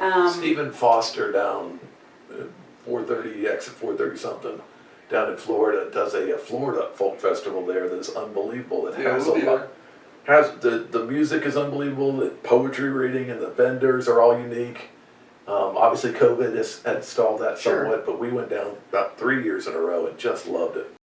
Um, Stephen Foster down uh, four thirty, exit four thirty something, down in Florida, does a, a Florida folk festival there that's unbelievable. It Yeah, has a lot, has, the, the music is unbelievable, the poetry reading and the vendors are all unique. Um, obviously COVID has, had stalled that Sure. somewhat, but we went down about three years in a row and just loved it.